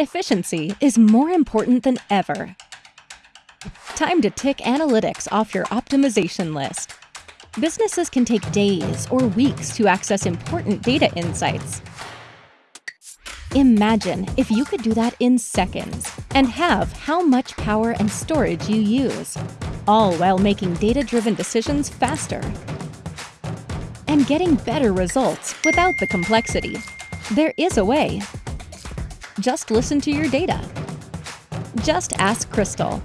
Efficiency is more important than ever. Time to tick analytics off your optimization list. Businesses can take days or weeks to access important data insights. Imagine if you could do that in seconds and halve how much power and storage you use, all while making data-driven decisions faster and getting better results without the complexity. There is a way. Just listen to your data. Just ask Crystal.